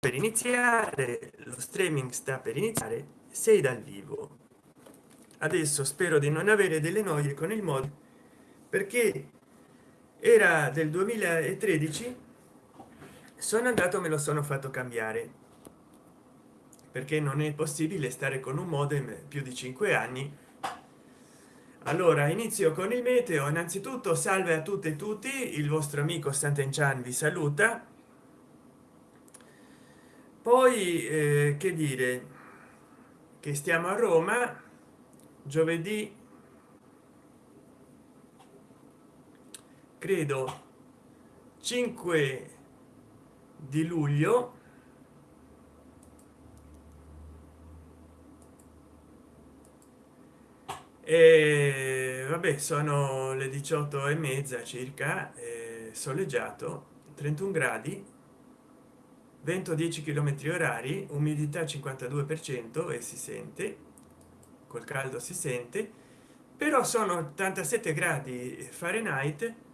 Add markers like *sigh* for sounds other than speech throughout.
per iniziare lo streaming sta per iniziare sei dal vivo. Adesso spero di non avere delle noie con il mod perché era del 2013 sono andato me lo sono fatto cambiare. Perché non è possibile stare con un modem più di cinque anni. Allora inizio con il meteo. Innanzitutto salve a tutte e tutti. Il vostro amico Sant'Enchan vi saluta poi eh, che dire che stiamo a roma giovedì credo 5 di luglio e vabbè sono le 18 e mezza circa eh, soleggiato 31 gradi vento 10 km orari umidità 52 per cento e si sente col caldo si sente però sono 87 gradi fahrenheit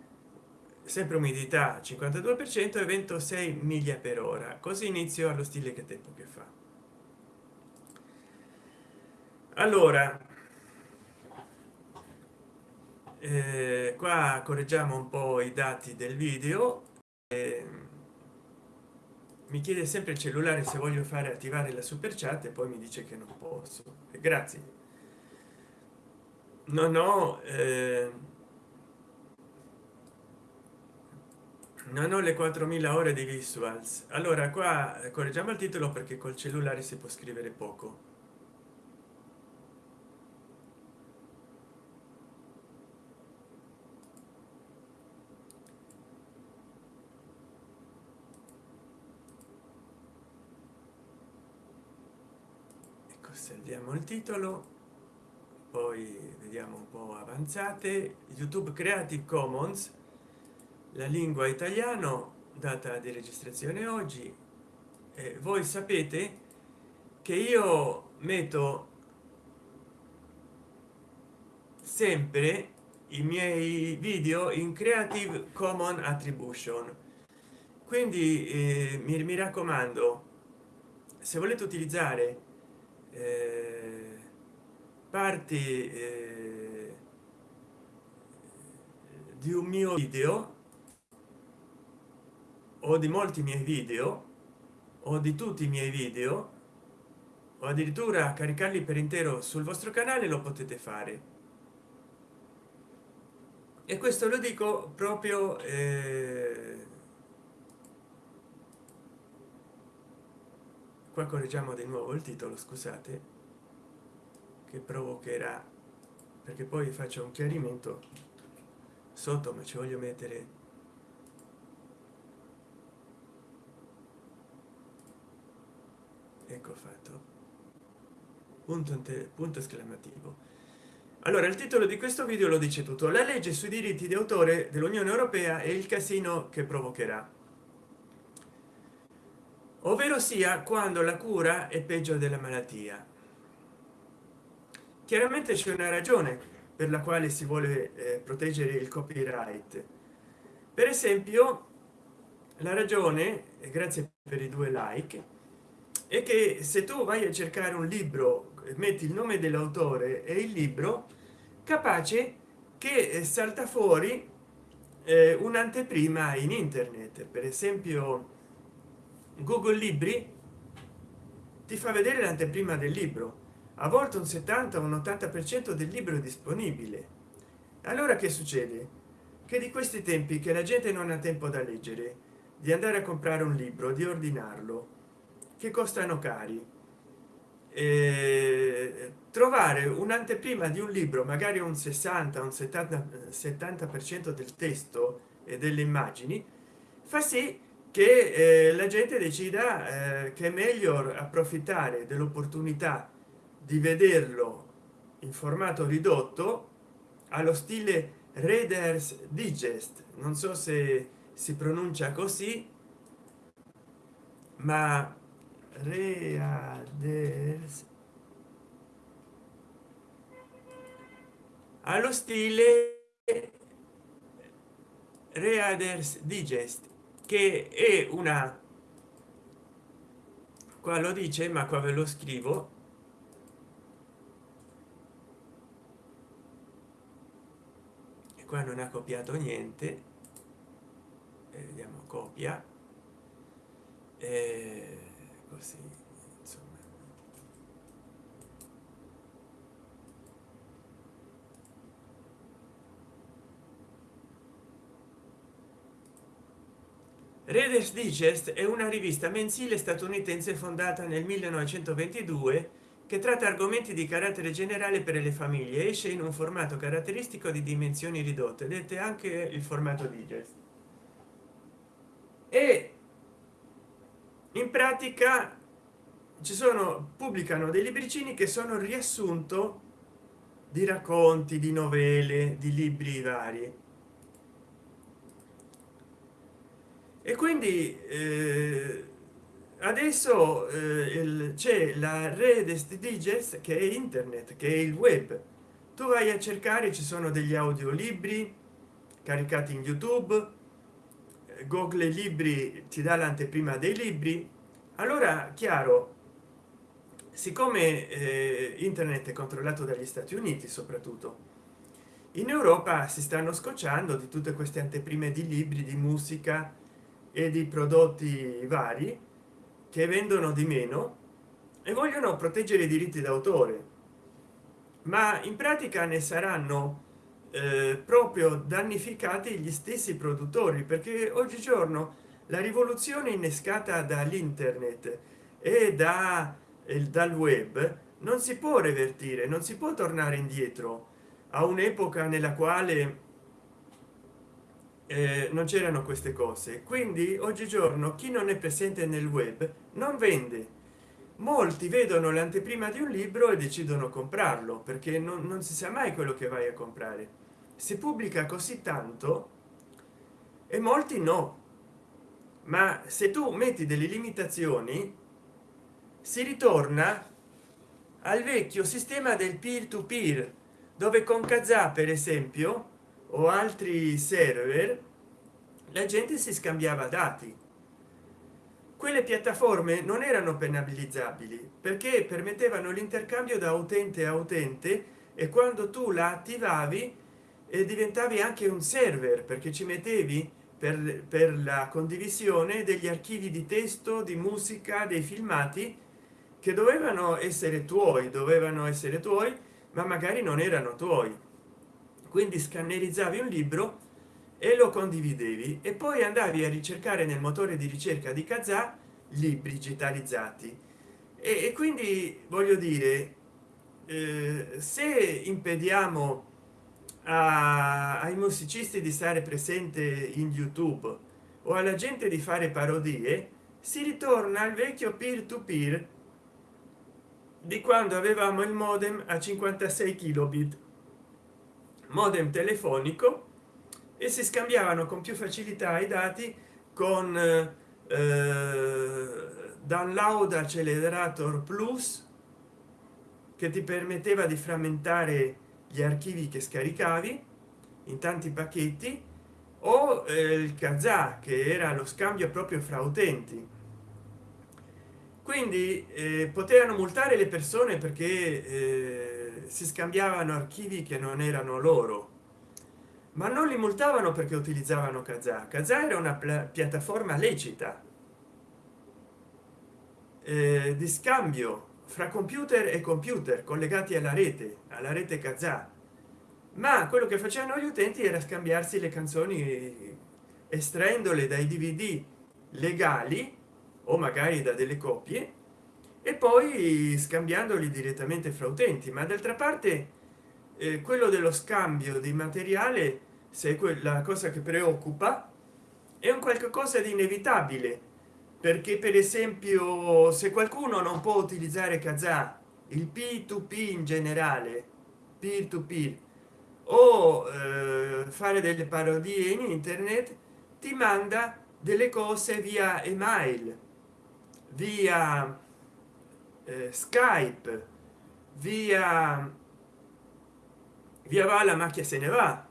sempre umidità 52 per cento e vento 6 miglia per ora. Così inizio allo stile che tempo che fa. Allora eh, qua correggiamo un po i dati del video eh, mi chiede sempre il cellulare se voglio fare attivare la super chat e poi mi dice che non posso. Grazie. Non ho eh, non ho le 4000 ore di visuals. Allora qua correggiamo il titolo perché col cellulare si può scrivere poco osserviamo il titolo poi vediamo un po avanzate youtube creative commons la lingua italiano data di registrazione oggi. Eh, voi sapete che io metto sempre i miei video in creative common attribution. Quindi eh, mi, mi raccomando se volete utilizzare eh, parti eh, di un mio video o di molti miei video o di tutti i miei video o addirittura caricarli per intero sul vostro canale lo potete fare. E questo lo dico proprio eh, qua correggiamo di nuovo il titolo scusate che provocherà. Perché poi faccio un chiarimento sotto ma ci voglio mettere ecco fatto. Punto, punto esclamativo. Allora il titolo di questo video lo dice tutto. La legge sui diritti di autore dell'unione europea e il casino che provocherà. Ovvero sia quando la cura è peggio della malattia chiaramente c'è una ragione per la quale si vuole eh, proteggere il copyright. Per esempio la ragione e grazie per i due like è che se tu vai a cercare un libro metti il nome dell'autore e il libro capace che eh, salta fuori eh, un'anteprima in internet. Per esempio google libri ti fa vedere l'anteprima del libro a volte un 70 un 80 per cento del libro disponibile. Allora che succede? Che di questi tempi che la gente non ha tempo da leggere di andare a comprare un libro di ordinarlo che costano cari? Eh, trovare un'anteprima di un libro magari un 60 un 70 70 per cento del testo e delle immagini fa sì che eh, la gente decida eh, che è meglio approfittare dell'opportunità di vederlo in formato ridotto allo stile readers digest. Non so se si pronuncia così ma readers allo stile readers digest che è una qua lo dice ma qua ve lo scrivo qua non ha copiato niente. E vediamo copia. E così insomma. Reader's Digest è una rivista mensile statunitense fondata nel 1922 che tratta argomenti di carattere generale per le famiglie esce in un formato caratteristico di dimensioni ridotte dette anche il formato digest. E in pratica ci sono pubblicano dei libricini che sono riassunto di racconti di novelle di libri vari. E quindi eh, adesso eh, c'è la rete digest che è internet che è il web. Tu vai a cercare ci sono degli audiolibri caricati in youtube. Google libri ti dà l'anteprima dei libri. Allora chiaro siccome eh, internet è controllato dagli stati uniti soprattutto in europa si stanno scocciando di tutte queste anteprime di libri di musica e di prodotti vari che vendono di meno e vogliono proteggere i diritti d'autore. Ma in pratica ne saranno eh, proprio danificati gli stessi produttori perché oggigiorno la rivoluzione innescata dall'internet e da il dal web non si può revertire non si può tornare indietro a un'epoca nella quale eh, non c'erano queste cose. Quindi oggigiorno chi non è presente nel web non vende. Molti vedono l'anteprima di un libro e decidono comprarlo perché non, non si sa mai quello che vai a comprare. Si pubblica così tanto e molti no. Ma se tu metti delle limitazioni si ritorna al vecchio sistema del peer to peer dove con kazaa per esempio o altri server la gente si scambiava dati. Quelle piattaforme non erano penalizzabili perché permettevano l'intercambio da utente a utente e quando tu la attivavi e diventavi anche un server perché ci mettevi per, per la condivisione degli archivi di testo di musica dei filmati che dovevano essere tuoi dovevano essere tuoi ma magari non erano tuoi quindi scannerizzavi un libro e lo condividevi e poi andavi a ricercare nel motore di ricerca di kazaa libri digitalizzati. E, e quindi voglio dire eh, se impediamo a, ai musicisti di stare presente in youtube o alla gente di fare parodie si ritorna al vecchio peer to peer di quando avevamo il modem a 56 kilobit modem telefonico e si scambiavano con più facilità i dati con eh, download accelerator plus che ti permetteva di frammentare gli archivi che scaricavi in tanti pacchetti o eh, il kazaa che era lo scambio proprio fra utenti. Quindi eh, potevano multare le persone perché eh, si scambiavano archivi che non erano loro ma non li multavano perché utilizzavano kazaa. Kazaa era una piattaforma lecita eh, di scambio fra computer e computer collegati alla rete alla rete kazaa. Ma quello che facevano gli utenti era scambiarsi le canzoni estraendole dai dvd legali o magari da delle copie e poi scambiandoli direttamente fra utenti ma d'altra parte eh, quello dello scambio di materiale se quella cosa che preoccupa è un qualche cosa di inevitabile. Perché per esempio se qualcuno non può utilizzare kazaa il p2p in generale peer to peer o eh, fare delle parodie in internet ti manda delle cose via email via eh, skype via via va la macchia se ne va.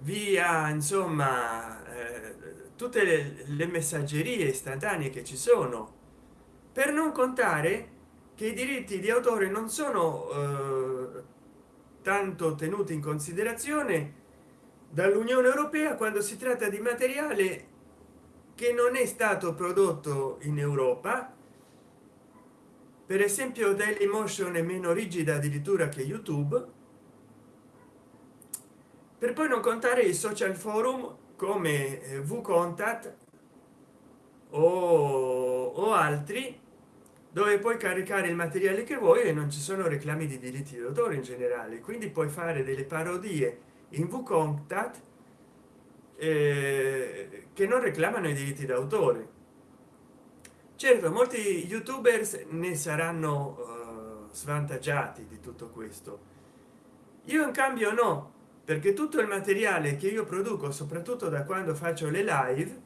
Via insomma eh, tutte le, le messaggerie istantanee che ci sono. Per non contare che i diritti di autore non sono eh, tanto tenuti in considerazione dall'unione europea quando si tratta di materiale che non è stato prodotto in europa per esempio dailymotion è meno rigida addirittura che youtube. Per poi non contare i social forum come eh, vcontact o, o altri dove puoi caricare il materiale che vuoi e non ci sono reclami di diritti d'autore in generale. Quindi puoi fare delle parodie in vcontact eh, che non reclamano i diritti d'autore certo molti youtubers ne saranno uh, svantaggiati di tutto questo. Io in cambio no perché tutto il materiale che io produco soprattutto da quando faccio le live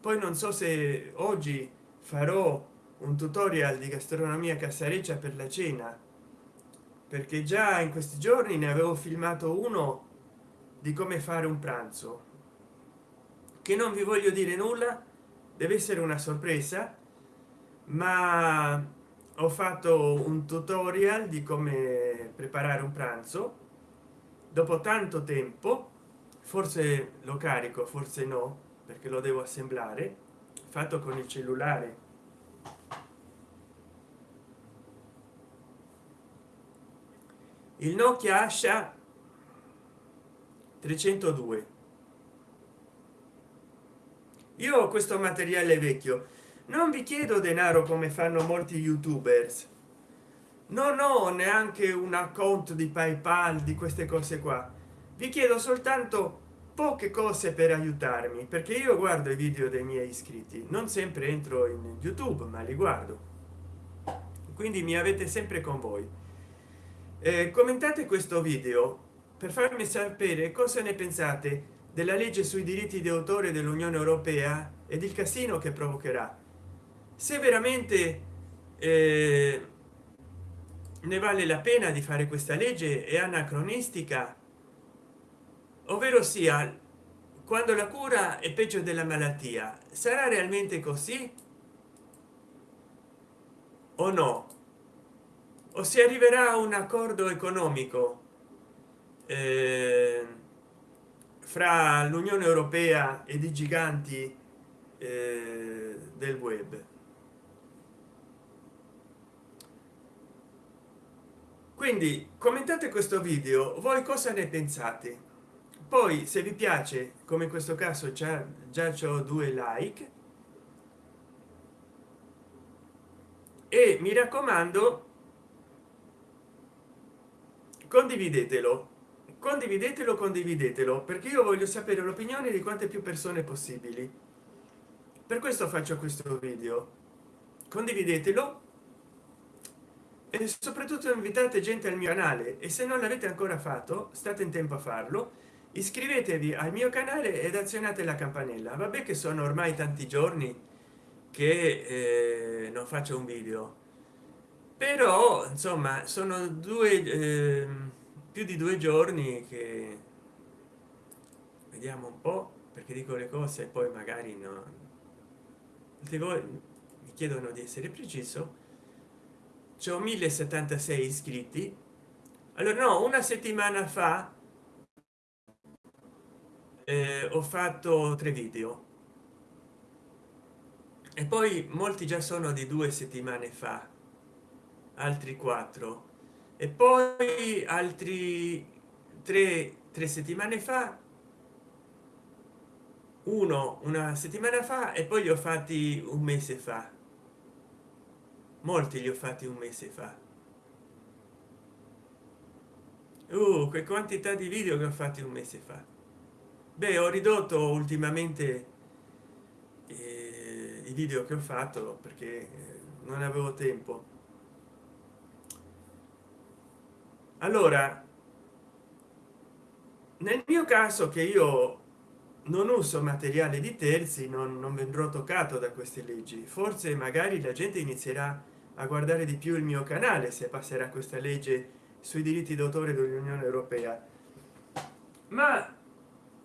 poi non so se oggi farò un tutorial di gastronomia cassareccia per la cena perché già in questi giorni ne avevo filmato uno di come fare un pranzo che non vi voglio dire nulla deve essere una sorpresa ma ho fatto un tutorial di come preparare un pranzo. Dopo tanto tempo forse lo carico forse no perché lo devo assemblare fatto con il cellulare. Il nokia asha 302 io ho questo materiale vecchio non vi chiedo denaro come fanno molti youtubers. Non ho neanche un account di paypal di queste cose qua. Vi chiedo soltanto poche cose per aiutarmi perché io guardo i video dei miei iscritti. Non sempre entro in youtube ma li guardo. Quindi mi avete sempre con voi. Eh, commentate questo video per farmi sapere cosa ne pensate della legge sui diritti di autore dell'unione europea ed il casino che provocherà se veramente eh, ne vale la pena di fare questa legge è anacronistica. Ovvero sia quando la cura è peggio della malattia sarà realmente così? O no? O si arriverà a un accordo economico eh, fra l'unione europea ed i giganti eh, del web quindi commentate questo video voi cosa ne pensate? Poi se vi piace come in questo caso già già c'ho due like. E mi raccomando condividetelo. Condividetelo condividetelo perché io voglio sapere l'opinione di quante più persone possibili. Per questo faccio questo video. Condividetelo e soprattutto invitate gente al mio canale e se non l'avete ancora fatto state in tempo a farlo. Iscrivetevi al mio canale ed azionate la campanella. Vabbè che sono ormai tanti giorni che eh, non faccio un video. Però insomma sono due eh, più di due giorni che vediamo un po perché dico le cose e poi magari no. Voi mi chiedono di essere preciso c'ho 1076 iscritti. Allora no una settimana fa eh, ho fatto tre video. E poi molti già sono di due settimane fa altri quattro. E poi altri tre tre settimane fa uno una settimana fa e poi li ho fatti un mese fa molti li ho fatti un mese fa. Uh, che quantità di video che ho fatti un mese fa. Beh ho ridotto ultimamente eh, i video che ho fatto perché eh, non avevo tempo. Allora nel mio caso che io non uso materiale di terzi non, non vendrò toccato da queste leggi forse magari la gente inizierà a guardare di più il mio canale se passerà questa legge sui diritti d'autore dell'unione europea. Ma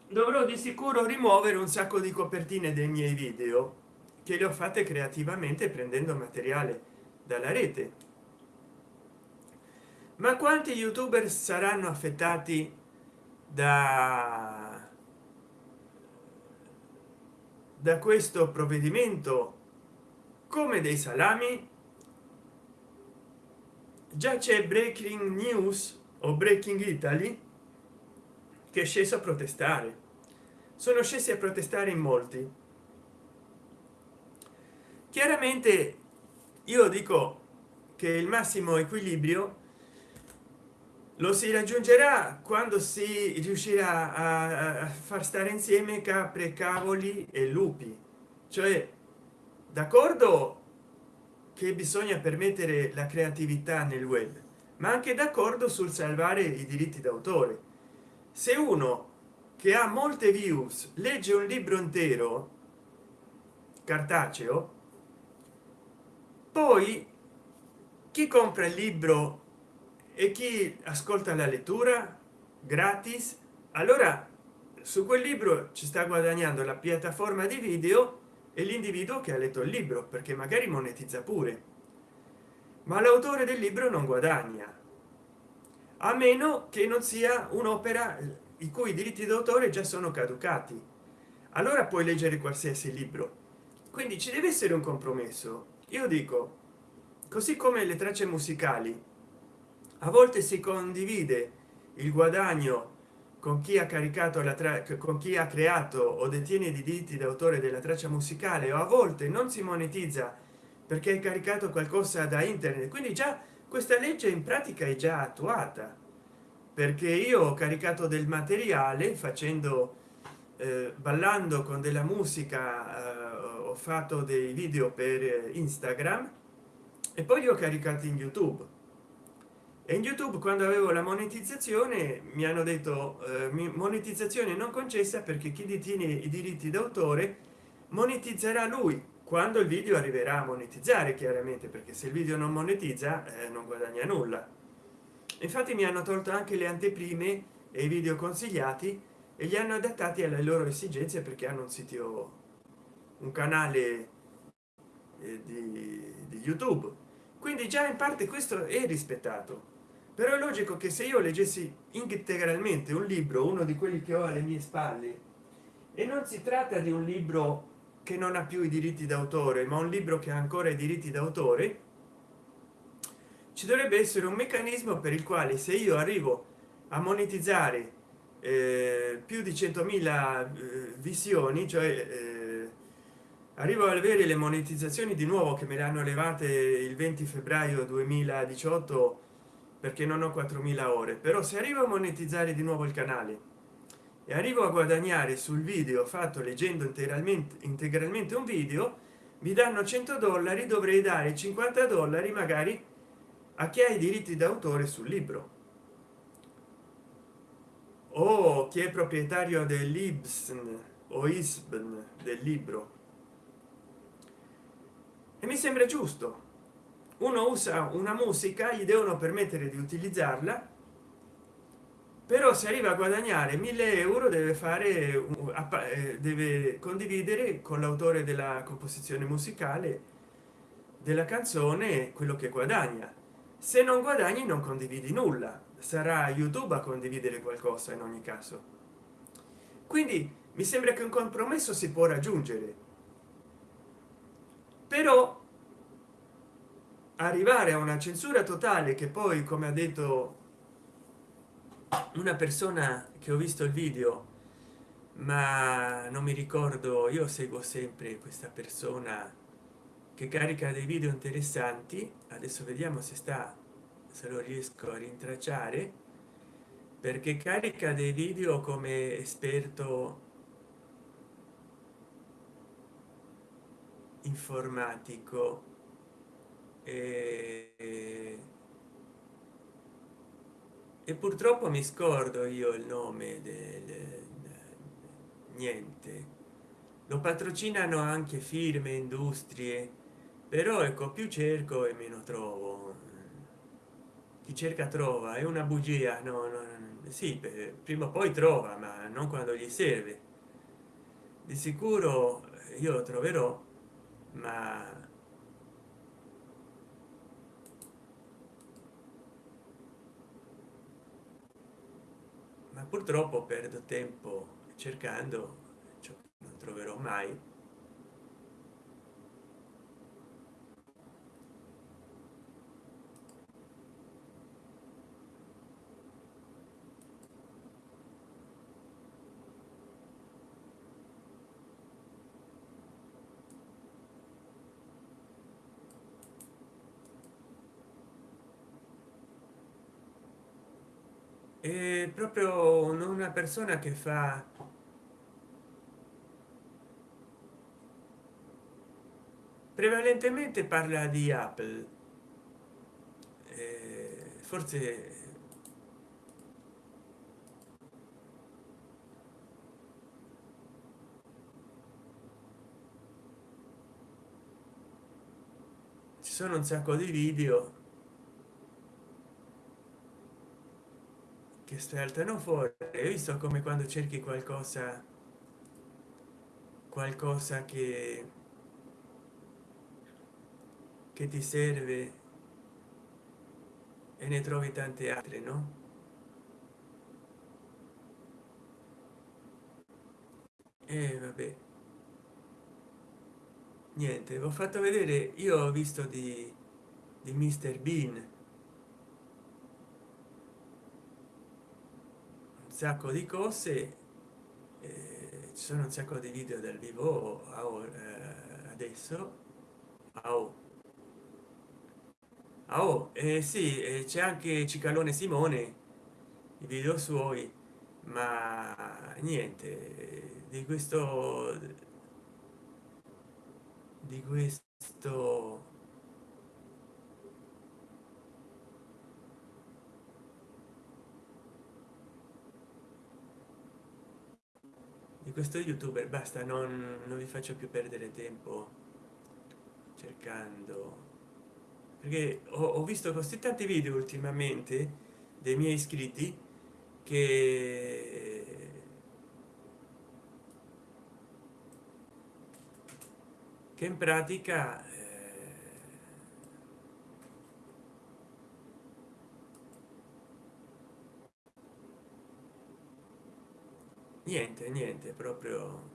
dovrò di sicuro rimuovere un sacco di copertine dei miei video che le ho fatte creativamente prendendo materiale dalla rete. Ma quanti youtuber saranno affettati da da questo provvedimento? Come dei salami già c'è breaking news o breaking italy che è sceso a protestare. Sono scesi a protestare in molti. Chiaramente io dico che il massimo equilibrio lo si raggiungerà quando si riuscirà a, far stare insieme capre cavoli e lupi. Cioè d'accordo che bisogna permettere la creatività nel web ma anche d'accordo sul salvare i diritti d'autore. Se uno che ha molte views legge un libro intero cartaceo poi chi compra il libro e chi ascolta la lettura? Gratis? Allora su quel libro ci sta guadagnando la piattaforma di video l'individuo che ha letto il libro perché magari monetizza pure. Ma l'autore del libro non guadagna a meno che non sia un'opera i cui diritti d'autore già sono caducati. Allora puoi leggere qualsiasi libro. Quindi ci deve essere un compromesso. Io dico così come le tracce musicali a volte si condivide il guadagno con chi ha caricato la track con chi ha creato o detiene i diritti d'autore della traccia musicale o a volte non si monetizza perché hai caricato qualcosa da internet. Quindi già questa legge in pratica è già attuata perché io ho caricato del materiale facendo eh, ballando con della musica eh, ho fatto dei video per instagram e poi li ho caricati in youtube in youtube quando avevo la monetizzazione mi hanno detto eh, monetizzazione non concessa perché chi detiene i diritti d'autore monetizzerà lui. Quando il video arriverà a monetizzare chiaramente perché se il video non monetizza eh, non guadagna nulla. Infatti mi hanno tolto anche le anteprime e i video consigliati e li hanno adattati alle loro esigenze perché hanno un sito un canale eh, di, di youtube quindi già in parte questo è rispettato. Però è logico che se io leggessi integralmente un libro uno di quelli che ho alle mie spalle e non si tratta di un libro che non ha più i diritti d'autore ma un libro che ha ancora i diritti d'autore ci dovrebbe essere un meccanismo per il quale se io arrivo a monetizzare eh, più di 100.000 eh, visioni cioè eh, arrivo ad avere le monetizzazioni di nuovo che me le hanno levate il 20 febbraio 2018 perché non ho 4.000 ore. Però se arrivo a monetizzare di nuovo il canale e arrivo a guadagnare sul video fatto leggendo integralmente integralmente un video mi danno 100 dollari dovrei dare 50 dollari magari a chi ha i diritti d'autore sul libro. O chi è proprietario dell'ibsen o isbn del libro e mi sembra giusto. Uno usa una musica gli devono permettere di utilizzarla però se arriva a guadagnare 1000 euro deve fare eh, deve condividere con l'autore della composizione musicale della canzone quello che guadagna. Se non guadagni non condividi nulla. Sarà youtube a condividere qualcosa in ogni caso. Quindi mi sembra che un compromesso si può raggiungere però arrivare a una censura totale che poi come ha detto una persona che ho visto il video ma non mi ricordo io seguo sempre questa persona che carica dei video interessanti. Adesso vediamo se sta se lo riesco a rintracciare. Perché carica dei video come esperto informatico. E, e purtroppo mi scordo io il nome del niente. Lo patrocinano anche firme industrie però ecco più cerco e meno trovo. Chi cerca trova è una bugia no, no sì prima o poi trova ma non quando gli serve. Di sicuro io lo troverò ma ma purtroppo perdo tempo cercando cioè, non troverò mai è proprio una persona che fa prevalentemente parla di apple. Eh, forse ci sono un sacco di video che saltano fuori. Hai visto come quando cerchi qualcosa qualcosa che che ti serve e ne trovi tante altre no? E vabbè. Niente ho fatto vedere io ho visto di di mister bean sacco di cose eh, ci sono un sacco di video dal vivo eh, adesso oh. Oh, eh, sì eh, c'è anche cicalone simone i video suoi ma niente di questo di questo di questo youtuber basta non, non vi faccio più perdere tempo cercando. Perché ho, ho visto così tanti video ultimamente dei miei iscritti che che in pratica niente niente proprio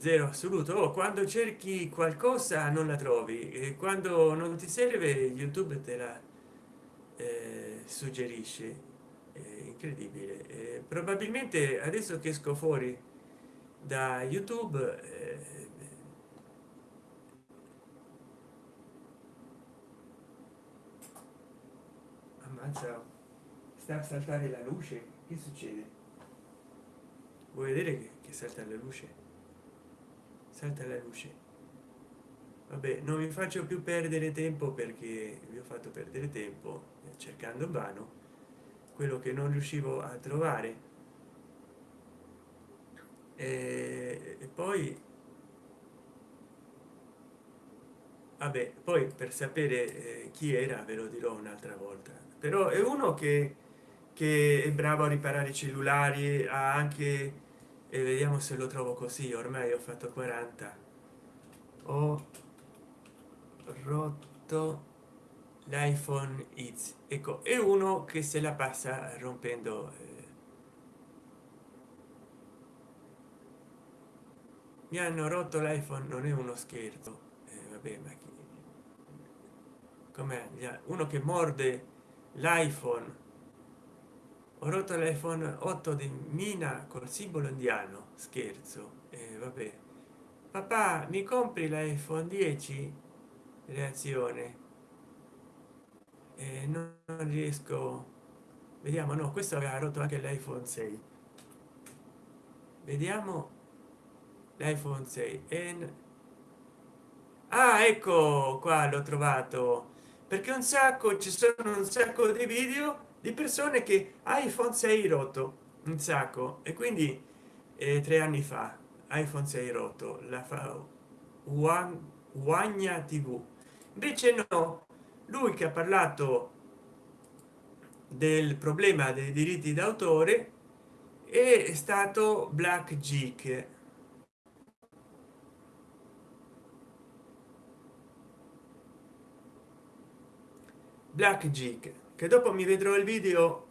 zero assoluto. Oh, quando cerchi qualcosa non la trovi e quando non ti serve youtube te la eh, suggerisce. È incredibile. Eh, probabilmente adesso che esco fuori da youtube eh, ammazza sta a saltare la luce. Che succede vuoi vedere che, che salta la luce? Salta la luce. Vabbè non mi faccio più perdere tempo perché vi ho fatto perdere tempo cercando vano quello che non riuscivo a trovare. E, e poi vabbè poi per sapere eh, chi era ve lo dirò un'altra volta. Però è uno che che è bravo a riparare i cellulari ha anche e vediamo se lo trovo così ormai ho fatto 40 ho rotto l'iphone x. Ecco è uno che se la passa rompendo eh. mi hanno rotto l'iphone non è uno scherzo. Eh, vabbè ma come uno che morde l'iphone ho rotto l'iphone 8 di mina col simbolo indiano. Scherzo. Eh, vabbè. Papà mi compri l'iphone 10 reazione. Eh, non, non riesco. Vediamo no questo aveva rotto anche l'iphone 6 vediamo. L'iphone 6 e ah ecco qua l'ho trovato. Perché un sacco ci sono un sacco di video di persone che iphone 6 rotto un sacco e quindi eh, tre anni fa iphone 6 rotto la fa guagna tv invece no lui che ha parlato del problema dei diritti d'autore è stato black geek black geek che dopo mi vedrò il video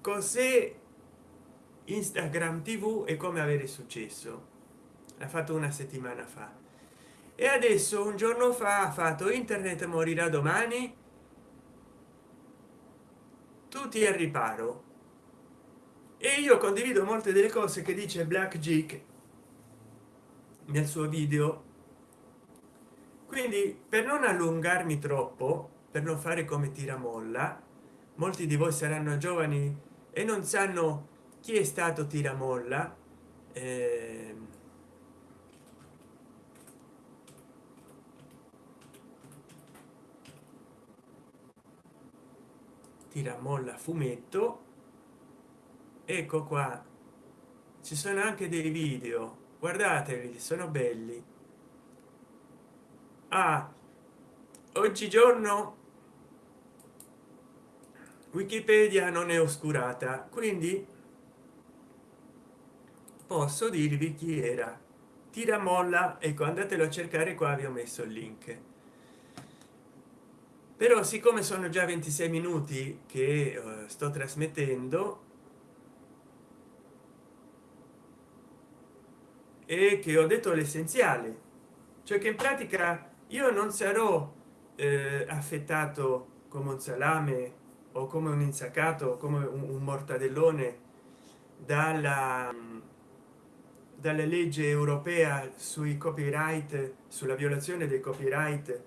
cos'è instagram tv e come avere successo. L'ha fatto una settimana fa. E adesso un giorno fa ha fatto internet morirà domani. Tutti al riparo. E io condivido molte delle cose che dice black geek nel suo video. Quindi per non allungarmi troppo per non fare come tiramolla molti di voi saranno giovani e non sanno chi è stato tiramolla. Eh, tiramolla fumetto. Ecco qua. Ci sono anche dei video. Guardatevi sono belli. Ah, oggigiorno wikipedia non è oscurata quindi posso dirvi chi era. Tiramolla ecco andatelo a cercare qua vi ho messo il link. Però siccome sono già 26 minuti che eh, sto trasmettendo e che ho detto l'essenziale cioè che in pratica io non sarò eh, affettato come un salame o come un insaccato come un, mortadellone dalla dalla legge europea sui copyright sulla violazione dei copyright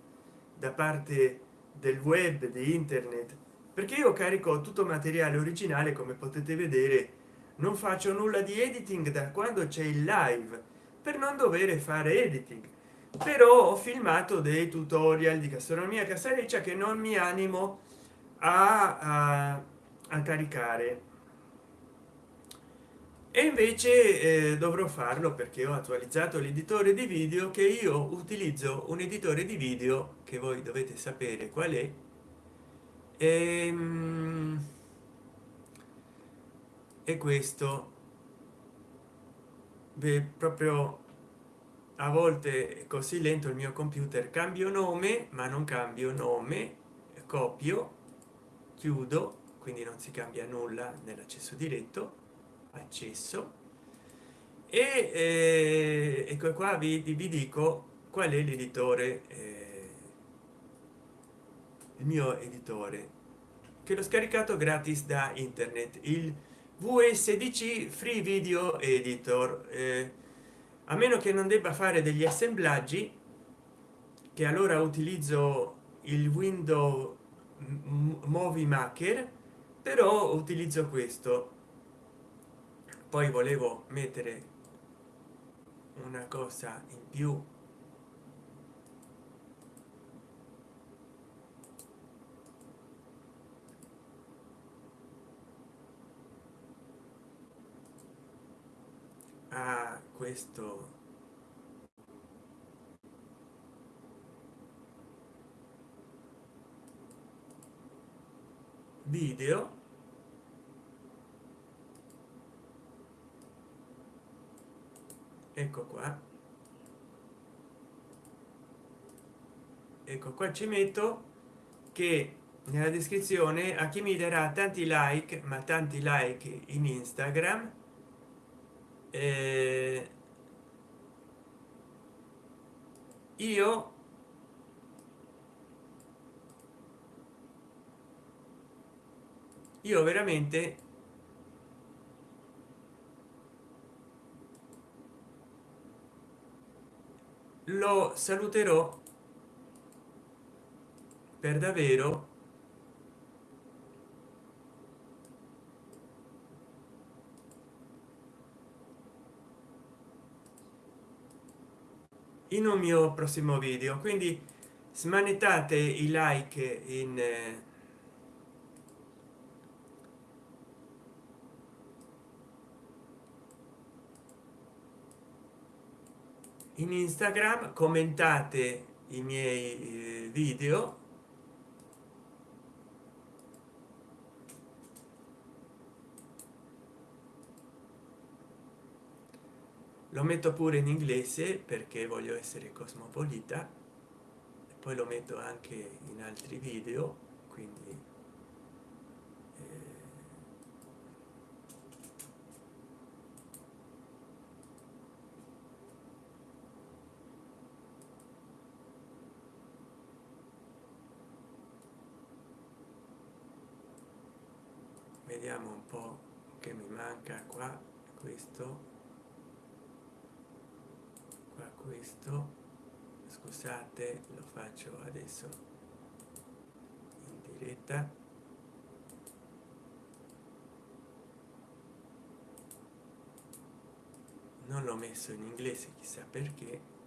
da parte del web di internet. Perché io carico tutto materiale originale come potete vedere non faccio nulla di editing da quando c'è il live per non dover fare editing. Però ho filmato dei tutorial di gastronomia casareccia che non mi animo a, a, a caricare. E invece eh, dovrò farlo perché ho attualizzato l'editore di video che io utilizzo un editore di video che voi dovete sapere qual è. Ehm, e questo. Beh, proprio a volte è così lento il mio computer. Cambio nome ma non cambio nome copio chiudo quindi non si cambia nulla nell'accesso diretto accesso. E eh, ecco qua vi, vi, dico qual è l'editore eh, il mio editore che l'ho scaricato gratis da internet il vsdc free video editor. Eh, a meno che non debba fare degli assemblaggi che allora utilizzo il window movie maker però utilizzo questo. Poi volevo mettere una cosa in più. A questo video. Ecco qua. Ecco qua ci metto che nella descrizione a chi mi darà tanti like ma tanti like in instagram eh, io io veramente lo saluterò per davvero in un mio prossimo video. Quindi smanettate i like in in instagram commentate i miei eh, video. Lo metto pure in inglese perché voglio essere cosmopolita. Poi lo metto anche in altri video quindi eh, vediamo un po che mi manca qua questo qua questo scusate lo faccio adesso in diretta. Non l'ho messo in inglese chissà perché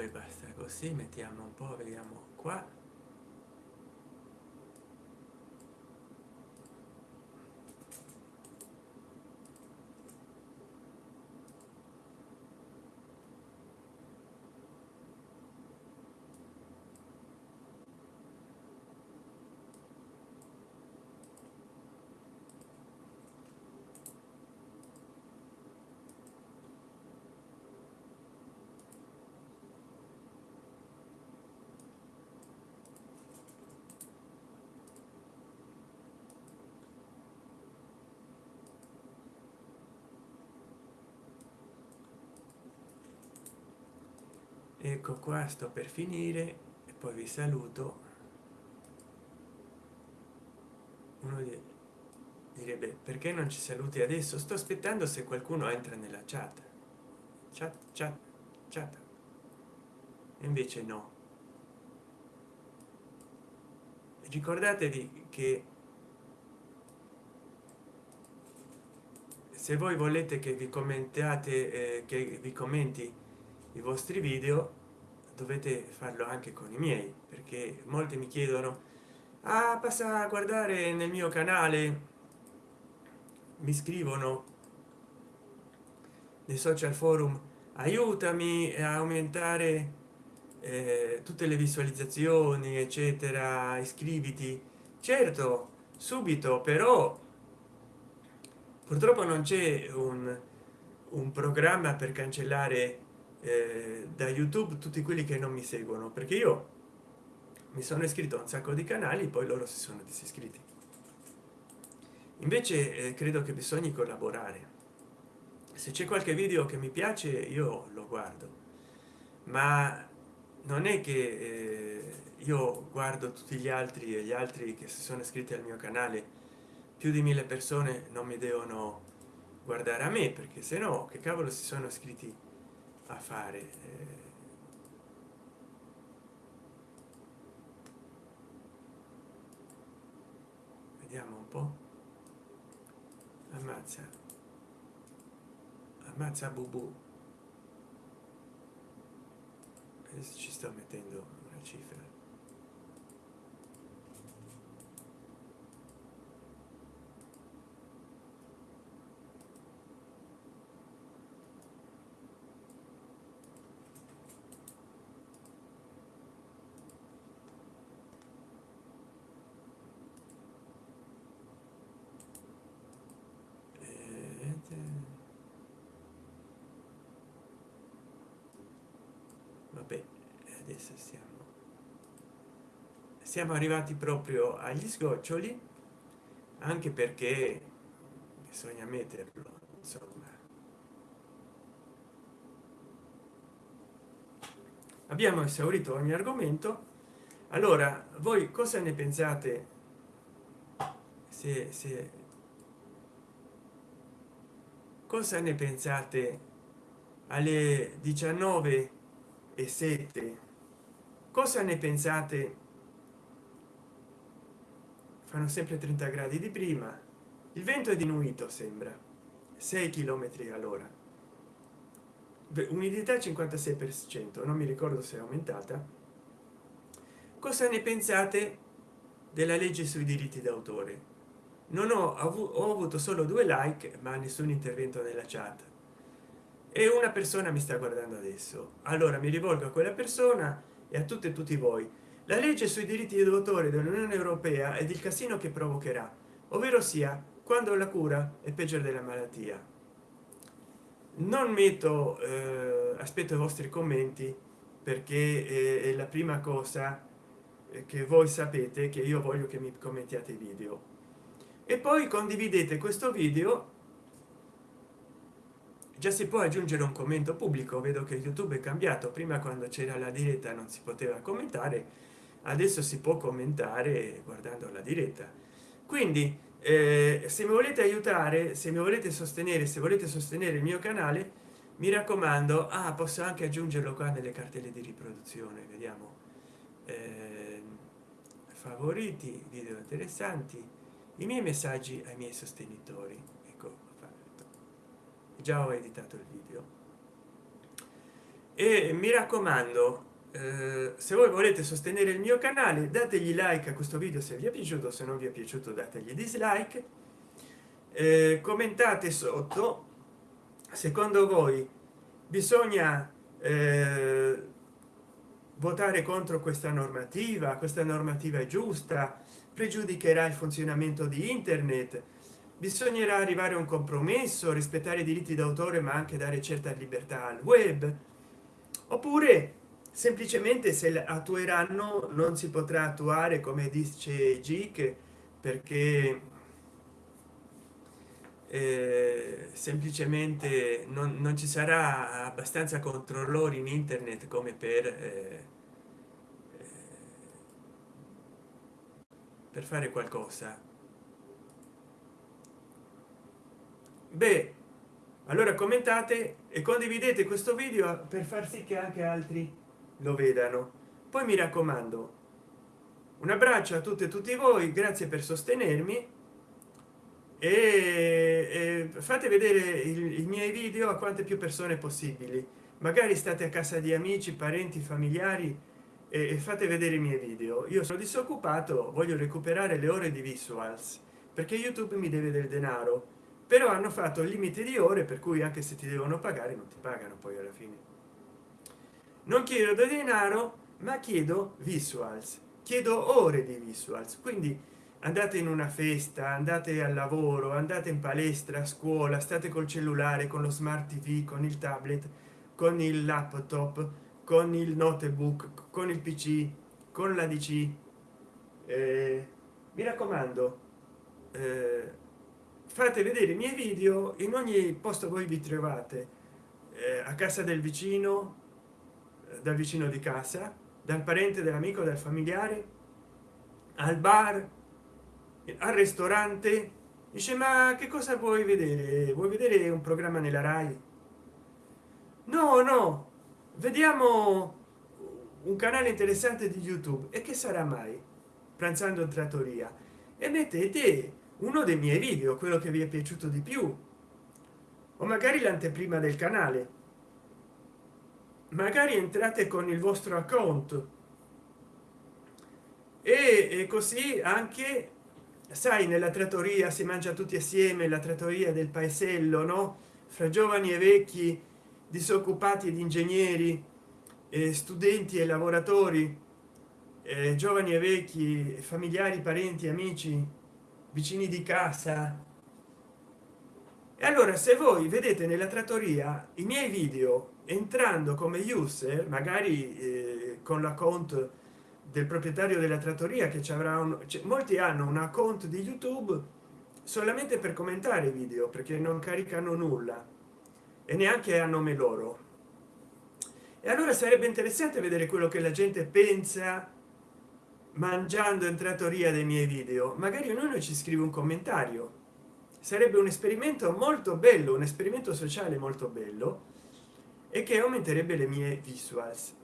vabbè così mettiamo un po vediamo qua ecco qua sto per finire e poi vi saluto. Uno direbbe perché non ci saluti adesso? Sto aspettando se qualcuno entra nella chat. Chat chat chat. E invece no. Ricordatevi che se voi volete che vi commentate eh, che vi commenti i vostri video dovete farlo anche con i miei perché molti mi chiedono ah, passa a guardare nel mio canale. Mi scrivono nei social forum aiutami a aumentare eh, tutte le visualizzazioni eccetera iscriviti. Certo subito però purtroppo non c'è un, un programma per cancellare eh, da youtube tutti quelli che non mi seguono perché io mi sono iscritto a un sacco di canali poi loro si sono disiscritti. Invece eh, credo che bisogna collaborare. Se c'è qualche video che mi piace io lo guardo. Ma non è che eh, io guardo tutti gli altri e gli altri che si sono iscritti al mio canale più di mille persone non mi devono guardare a me perché se no che cavolo si sono iscritti a fare eh, vediamo un po. Ammazza. Ammazza bubu. Adesso ci sto mettendo una cifra adesso siamo. Siamo arrivati proprio agli sgoccioli anche perché bisogna metterlo insomma. Abbiamo esaurito ogni argomento. Allora voi cosa ne pensate? Se, se cosa ne pensate alle 19 e 7 cosa ne pensate? Fanno sempre 30 gradi di prima. Il vento è diminuito sembra. 6 km all'ora. Umidità 56 per cento. Non mi ricordo se è aumentata. Cosa ne pensate della legge sui diritti d'autore? Non ho, ho avuto solo due like ma nessun intervento nella chat. E una persona mi sta guardando adesso. Allora mi rivolgo a quella persona e a tutte e tutti voi. La legge sui diritti d'autore dell'unione europea ed il casino che provocherà ovvero sia quando la cura è peggio della malattia. Non metto eh, aspetto i vostri commenti perché è la prima cosa che voi sapete che io voglio che mi commentiate video. E poi condividete questo video già si può aggiungere un commento pubblico? Vedo che youtube è cambiato. Prima quando c'era la diretta non si poteva commentare. Adesso si può commentare guardando la diretta. Quindi eh, se mi volete aiutare se mi volete sostenere se volete sostenere il mio canale mi raccomando ah, posso anche aggiungerlo qua nelle cartelle di riproduzione vediamo. Eh, favoriti video interessanti i miei messaggi ai miei sostenitori. Già ho editato il video. E mi raccomando eh, se voi volete sostenere il mio canale dategli like a questo video se vi è piaciuto se non vi è piaciuto dategli dislike. Eh, commentate sotto. Secondo voi bisogna eh, votare contro questa normativa? Questa normativa è giusta? Pregiudicherà il funzionamento di internet bisognerà arrivare a un compromesso rispettare i diritti d'autore ma anche dare certa libertà al web. Oppure semplicemente se attueranno non si potrà attuare come dice GIC perché eh, semplicemente non, non, ci sarà abbastanza controllori in internet come per eh, eh per fare qualcosa beh allora commentate e condividete questo video per far sì che anche altri lo vedano. Poi mi raccomando un abbraccio a tutte e tutti voi grazie per sostenermi e, e fate vedere i, miei video a quante più persone possibili. Magari state a casa di amici parenti familiari e, e fate vedere i miei video. Io sono disoccupato voglio recuperare le ore di visuals perché youtube mi deve del denaro però hanno fatto il limite di ore per cui anche se ti devono pagare non ti pagano poi alla fine. Non chiedo denaro ma chiedo visuals. Chiedo ore di visuals. Quindi andate in una festa andate al lavoro andate in palestra a scuola state col cellulare con lo smart tv con il tablet con il laptop con il notebook con il pc con la dc eh, mi raccomando eh, fate vedere i miei video in ogni posto voi vi trovate. Eh, a casa del vicino dal vicino di casa dal parente dell'amico del familiare al bar al ristorante. Dice ma che cosa vuoi vedere? Vuoi vedere un programma nella rai? No no vediamo un canale interessante di youtube. E che sarà mai? Pranzando in trattoria. E mettete uno dei miei video quello che vi è piaciuto di più. O magari l'anteprima del canale. Magari entrate con il vostro account. E, e così anche sai nella trattoria si mangia tutti assieme la trattoria del paesello no? Fra giovani e vecchi disoccupati ed ingegneri eh, studenti e lavoratori eh, giovani e vecchi familiari parenti amici vicini di casa. E allora se voi vedete nella trattoria i miei video entrando come user magari eh, con l'account del proprietario della trattoria che ci avrà un molti hanno un account di youtube solamente per commentare i video perché non caricano nulla. E neanche a nome loro. E allora sarebbe interessante vedere quello che la gente pensa mangiando in trattoria dei miei video magari ognuno ci scrive un commentario sarebbe un esperimento molto bello un esperimento sociale molto bello e che aumenterebbe le mie visuals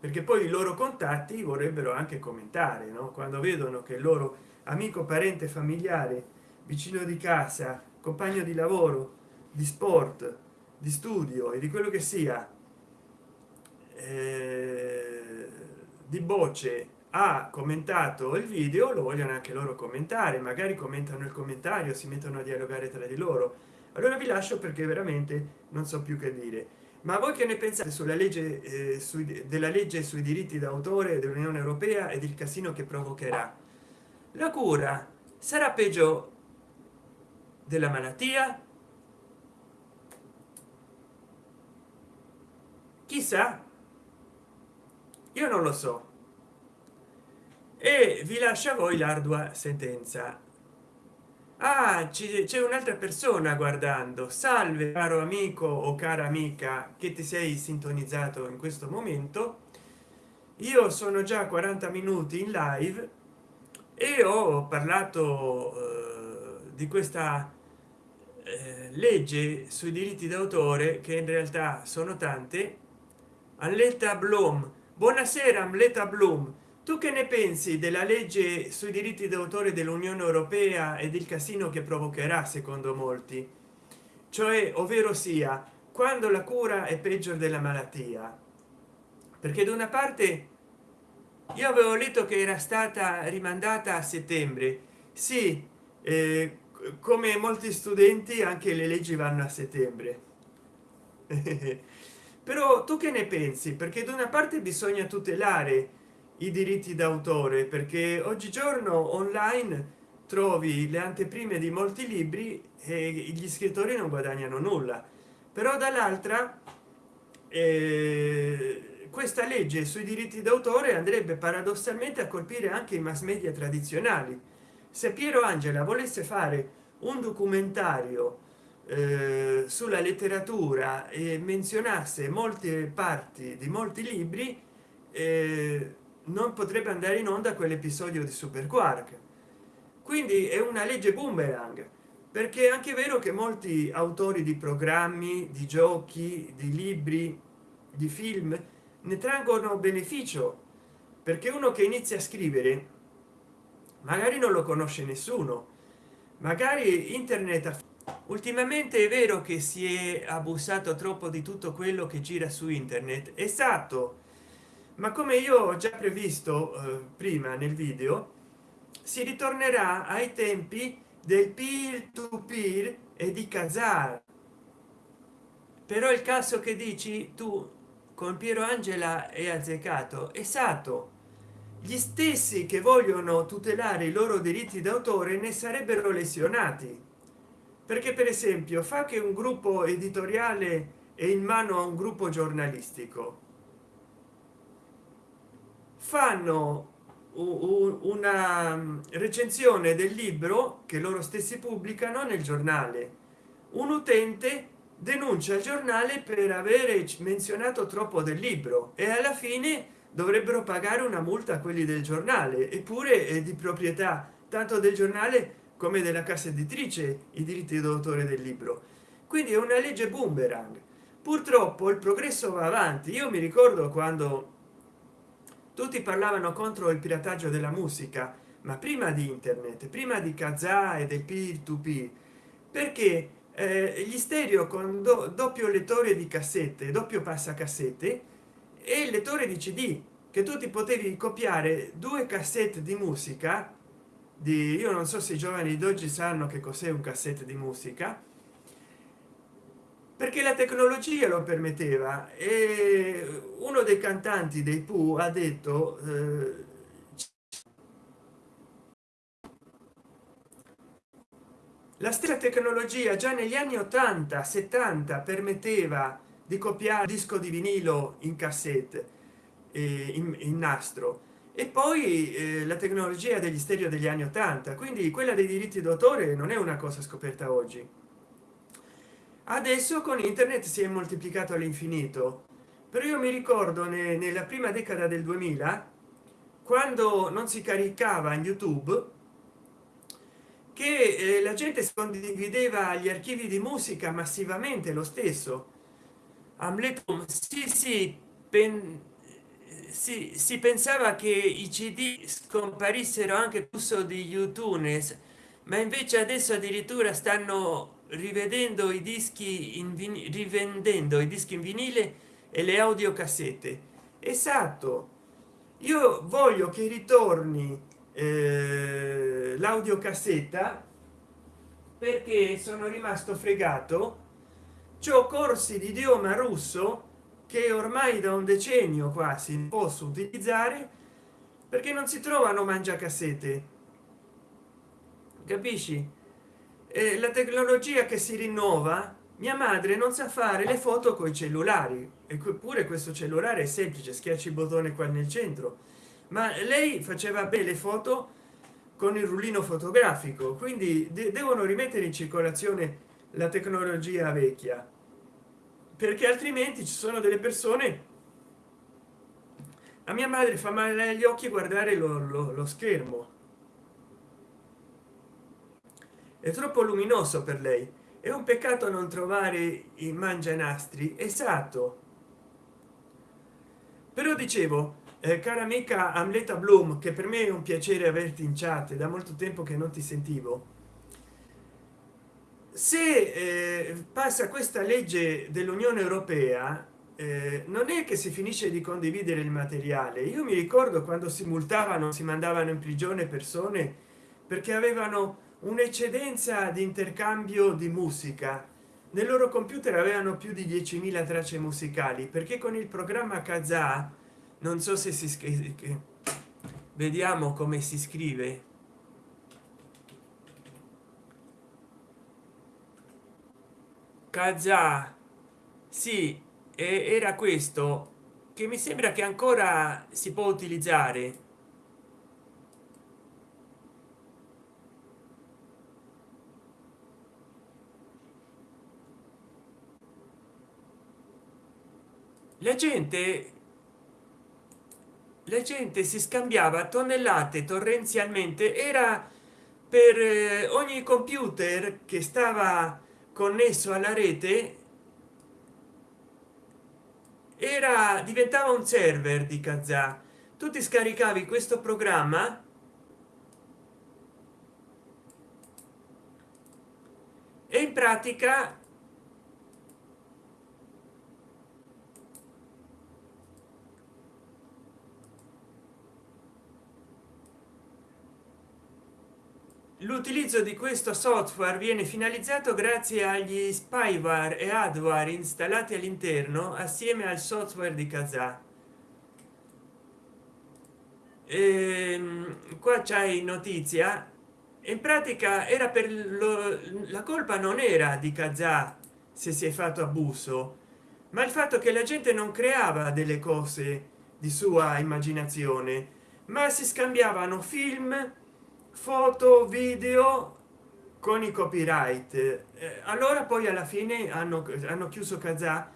perché poi i loro contatti vorrebbero anche commentare no? quando vedono che il loro amico parente familiare vicino di casa compagno di lavoro di sport di studio e di quello che sia eh, di bocce ha commentato il video lo vogliono anche loro commentare magari commentano il commentario si mettono a dialogare tra di loro. Allora vi lascio perché veramente non so più che dire. Ma voi che ne pensate sulla legge eh, sui, della legge sui diritti d'autore dell'unione europea ed il casino che provocherà? La cura sarà peggio della malattia? Chissà. Io non lo so e vi lascia a voi l'ardua sentenza. Ah c'è un'altra persona guardando. Salve caro amico o cara amica che ti sei sintonizzato in questo momento. Io sono già 40 minuti in live e ho parlato eh, di questa eh, legge sui diritti d'autore che in realtà sono tante. Alletta bloom buonasera amleta bloom tu che ne pensi della legge sui diritti d'autore dell'unione europea ed il casino che provocherà secondo molti? Cioè ovvero sia quando la cura è peggio della malattia? Perché da una parte io avevo letto che era stata rimandata a settembre. Sì eh, come molti studenti anche le leggi vanno a settembre. *laughs* Però tu che ne pensi? Perché da una parte bisogna tutelare i diritti d'autore perché oggigiorno online trovi le anteprime di molti libri e gli scrittori non guadagnano nulla. Però dall'altra eh, questa legge sui diritti d'autore andrebbe paradossalmente a colpire anche i mass media tradizionali. Se piero angela volesse fare un documentario eh, sulla letteratura e menzionasse molte parti di molti libri eh, non potrebbe andare in onda quell'episodio di super quark quindi è una legge boomerang perché è anche vero che molti autori di programmi di giochi di libri di film ne traggono beneficio perché uno che inizia a scrivere magari non lo conosce nessuno. Magari internet ultimamente è vero che si è abusato troppo di tutto quello che gira su internet. Esatto ma come io ho già previsto eh, prima nel video si ritornerà ai tempi del peer to peer e di kazaa però il caso che dici tu con piero angela è azzeccato esatto gli stessi che vogliono tutelare i loro diritti d'autore ne sarebbero lesionati. Perché per esempio fa che un gruppo editoriale è in mano a un gruppo giornalistico fanno una mm, recensione del libro che loro stessi pubblicano nel giornale. Un utente denuncia il giornale per avere menzionato troppo del libro e alla fine dovrebbero pagare una multa a quelli del giornale eppure è di proprietà tanto del giornale come della casa editrice i diritti d'autore del libro. Quindi è una legge boomerang. Purtroppo il progresso va avanti. Io mi ricordo quando tutti parlavano contro il pirataggio della musica ma prima di internet prima di kazaa e del peer to peer perché eh, gli stereo con do, doppio lettore di cassette doppio passacassette e il lettore di cd che tu ti potevi copiare due cassette di musica di io non so se i giovani d'oggi sanno che cos'è un cassette di musica perché la tecnologia lo permetteva. E uno dei cantanti dei Pooh ha detto eh, la stessa tecnologia già negli anni 80 70 permetteva di copiare disco di vinilo in cassette eh, in, in, nastro. E poi eh, la tecnologia degli stereo degli anni 80 quindi quella dei diritti d'autore non è una cosa scoperta oggi adesso con internet si è moltiplicato all'infinito. Però io mi ricordo ne, nella prima decada del 2000 quando non si caricava in youtube che eh, la gente condivideva gli archivi di musica massivamente lo stesso. Amletum, sì sì pen, si, si pensava che i cd scomparissero anche il flusso di youtube ma invece adesso addirittura stanno rivedendo i dischi in rivendendo i dischi in vinile e le audiocassette. Esatto. Io voglio che ritorni eh, l'audiocassetta perché sono rimasto fregato. Ciò corsi di idioma russo che ormai da un decennio quasi posso utilizzare perché non si trovano mangiacassette. Capisci eh, la tecnologia che si rinnova mia madre non sa fare le foto con i cellulari eppure questo cellulare è semplice schiacci il bottone qua nel centro. Ma lei faceva belle foto con il rullino fotografico quindi de devono rimettere in circolazione la tecnologia vecchia. Perché altrimenti ci sono delle persone a mia madre fa male agli occhi guardare lo, lo, lo schermo è troppo luminoso per lei. È un peccato non trovare i mangianastri. Esatto però dicevo eh, cara amica amleta bloom che per me è un piacere averti in chat da molto tempo che non ti sentivo. Se eh, passa questa legge dell'unione europea eh, non è che si finisce di condividere il materiale. Io mi ricordo quando si multavano si mandavano in prigione persone perché avevano un'eccedenza di intercambio di musica. Nel loro computer avevano più di 10.000 tracce musicali perché con il programma kazaa non so se si scrive vediamo come si scrive. Kazaa sì era questo che mi sembra che ancora si può utilizzare la gente la gente si scambiava tonnellate torrenzialmente. Era per eh, ogni computer che stava connesso alla rete era diventava un server di kazaa. Tu ti scaricavi questo programma e in pratica l'utilizzo di questo software viene finalizzato grazie agli spyware e adware installati all'interno assieme al software di kazaa. Ehm, qua c'hai notizia. In pratica era per lo, la colpa non era di kazaa se si è fatto abuso ma il fatto che la gente non creava delle cose di sua immaginazione ma si scambiavano film foto video con i copyright. Eh, allora poi alla fine hanno, hanno chiuso kazaa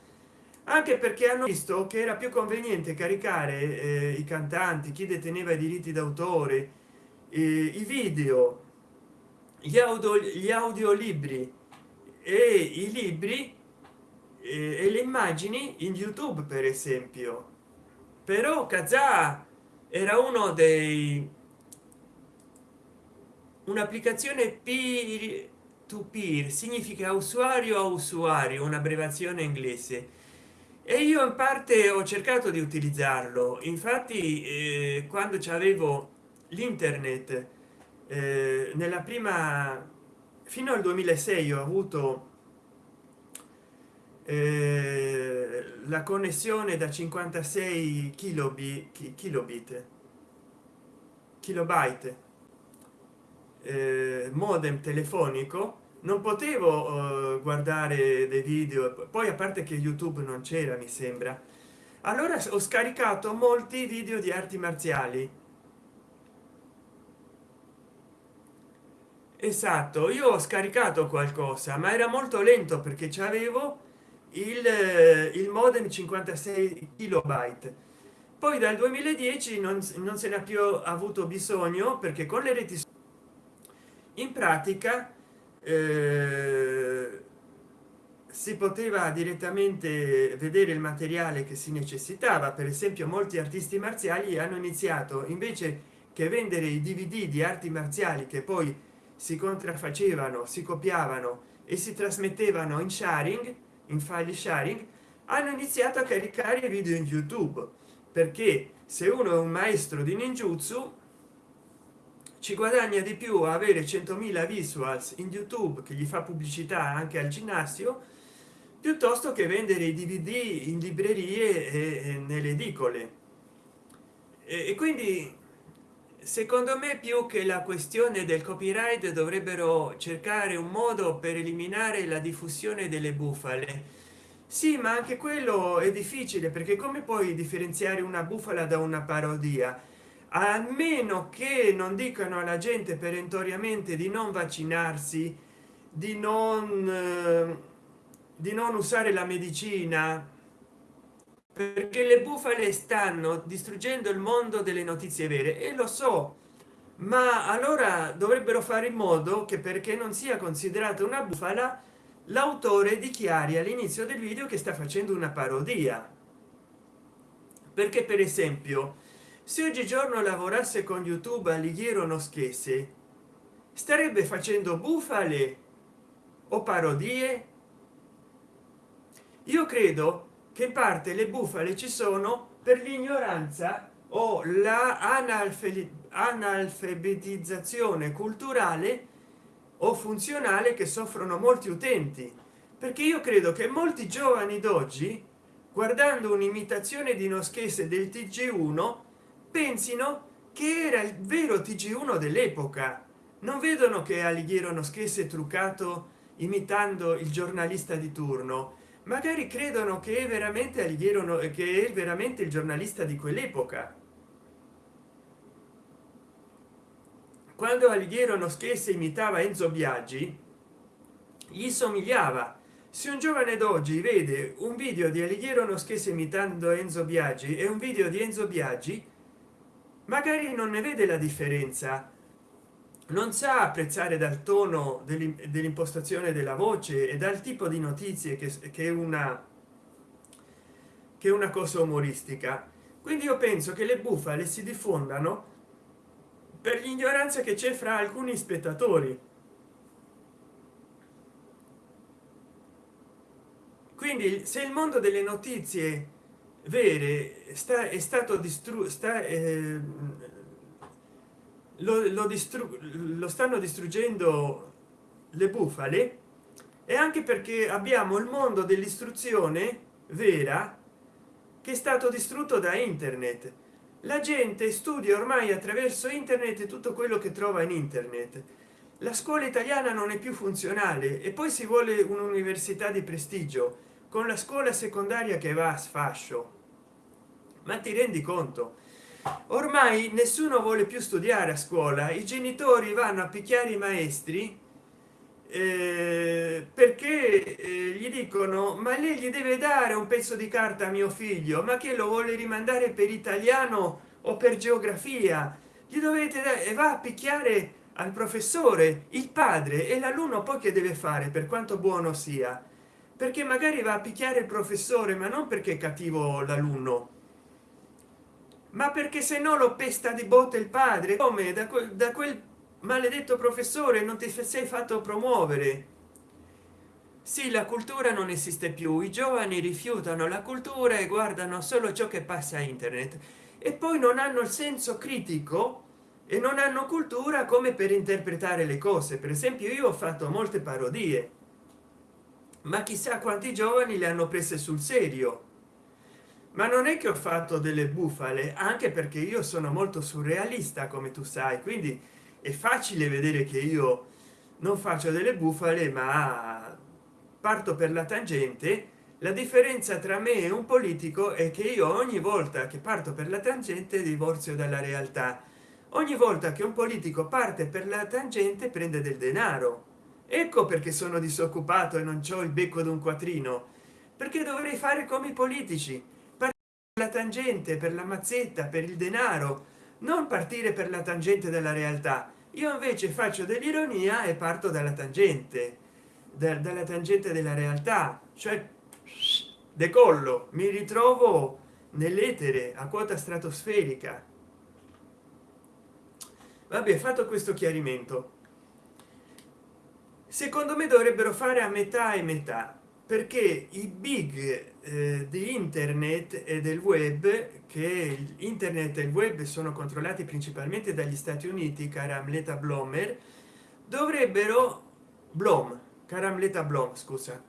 anche perché hanno visto che era più conveniente caricare eh, i cantanti chi deteneva i diritti d'autore eh, i video gli audio gli audiolibri e i libri eh, e le immagini in youtube per esempio. Però kazaa era uno dei un'applicazione peer to peer significa usuario a usuario un'abbreviazione inglese. E io in parte ho cercato di utilizzarlo. Infatti eh, quando c'avevo l'internet eh, nella prima fino al 2006 ho avuto eh, la connessione da 56 kilobit kilobit kilobyte modem telefonico non potevo eh, guardare dei video poi a parte che youtube non c'era mi sembra. Allora ho scaricato molti video di arti marziali. Esatto io ho scaricato qualcosa ma era molto lento perché c'avevo il, il modem 56 kilobyte. Poi dal 2010 non, non se n'è più avuto bisogno perché con le reti in pratica eh, si poteva direttamente vedere il materiale che si necessitava. Per esempio molti artisti marziali hanno iniziato invece che vendere i dvd di arti marziali che poi si contraffacevano si copiavano e si trasmettevano in sharing in file sharing hanno iniziato a caricare video in youtube. Perché se uno è un maestro di ninjutsu ci guadagna di più avere 100.000 visuals in youtube che gli fa pubblicità anche al ginnasio piuttosto che vendere i dvd in librerie e, nelle edicole. E, quindi secondo me più che la questione del copyright dovrebbero cercare un modo per eliminare la diffusione delle bufale. Sì ma anche quello è difficile perché come puoi differenziare una bufala da una parodia a meno che non dicano alla gente perentoriamente di non vaccinarsi di non eh, di non usare la medicina perché le bufale stanno distruggendo il mondo delle notizie vere e lo so ma allora dovrebbero fare in modo che perché non sia considerata una bufala l'autore dichiari all'inizio del video che sta facendo una parodia. Perché per esempio se oggigiorno lavorasse con youtube alighiero non schesse starebbe facendo bufale o parodie? Io credo che in parte le bufale ci sono per l'ignoranza o la analfabetizzazione culturale o funzionale che soffrono molti utenti. Perché io credo che molti giovani d'oggi guardando un'imitazione di noschese del tg1 pensino che era il vero tg1 dell'epoca. Non vedono che alighiero noschese truccato imitando il giornalista di turno. Magari credono che è veramente alighiero che è veramente il giornalista di quell'epoca. Quando alighiero noschese imitava enzo biaggi gli somigliava. Se un giovane d'oggi vede un video di alighiero noschese imitando enzo biaggi e un video di enzo biaggi magari non ne vede la differenza. Non sa apprezzare dal tono dell'impostazione della voce e dal tipo di notizie che, che una che una cosa umoristica. Quindi io penso che le bufale si diffondano per l'ignoranza che c'è fra alcuni spettatori. Quindi se il mondo delle notizie vere sta è stato distrutto sta eh, lo, lo, lo stanno distruggendo le bufale e anche perché abbiamo il mondo dell'istruzione vera che è stato distrutto da internet. La gente studia ormai attraverso internet tutto quello che trova in internet. La scuola italiana non è più funzionale e poi si vuole un'università di prestigio con la scuola secondaria che va a sfascio ma ti rendi conto? Ormai nessuno vuole più studiare a scuola i genitori vanno a picchiare i maestri eh, perché eh, gli dicono ma lei gli deve dare un pezzo di carta a mio figlio ma che lo vuole rimandare per italiano o per geografia? Gli dovete dare e va a picchiare al professore il padre e l'alunno poi che deve fare per quanto buono sia? Perché magari va a picchiare il professore ma non perché è cattivo l'alunno ma perché se no lo pesta di botte il padre? Come da, quel, da quel maledetto professore non ti sei fatto promuovere. Sì la cultura non esiste più i giovani rifiutano la cultura e guardano solo ciò che passa a internet. E poi non hanno il senso critico e non hanno cultura come per interpretare le cose. Per esempio io ho fatto molte parodie. Ma chissà quanti giovani le hanno prese sul serio ma non è che ho fatto delle bufale anche perché io sono molto surrealista come tu sai quindi è facile vedere che io non faccio delle bufale ma parto per la tangente. La differenza tra me e un politico è che io ogni volta che parto per la tangente divorzio dalla realtà. Ogni volta che un politico parte per la tangente prende del denaro. Ecco perché sono disoccupato e non ho il becco d'un quattrino. Perché dovrei fare come i politici la tangente per la mazzetta per il denaro. Non partire per la tangente della realtà. Io invece faccio dell'ironia e parto dalla tangente dalla tangente della realtà. Cioè decollo mi ritrovo nell'etere a quota stratosferica. Vabbè fatto questo chiarimento. Secondo me dovrebbero fare a metà e metà perché i big eh, di internet e del web che internet e il web sono controllati principalmente dagli stati uniti caramleta blomer dovrebbero blom caramleta blom scusa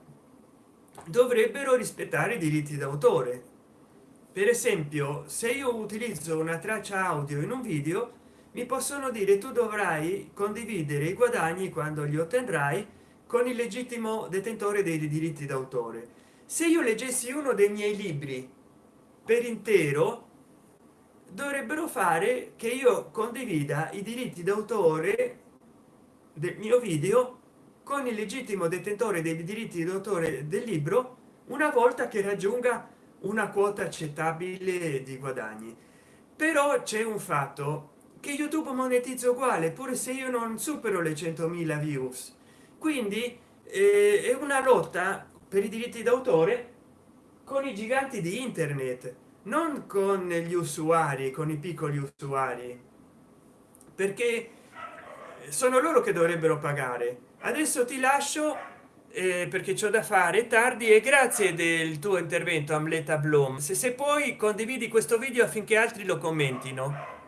dovrebbero rispettare i diritti d'autore. Per esempio se io utilizzo una traccia audio in un video mi possono dire tu dovrai condividere i guadagni quando li otterrai con il legittimo detentore dei diritti d'autore. Se io leggessi uno dei miei libri per intero dovrebbero fare che io condivida i diritti d'autore del mio video con il legittimo detentore dei diritti d'autore del libro una volta che raggiunga una quota accettabile di guadagni. Però c'è un fatto che youtube monetizza uguale pure se io non supero le 100.000 views quindi eh, è una lotta per i diritti d'autore con i giganti di internet non con gli usuari con i piccoli usuari perché sono loro che dovrebbero pagare. Adesso ti lascio eh, perché c'ho da fare tardi e grazie del tuo intervento amleta bloom se, se poi condividi questo video affinché altri lo commentino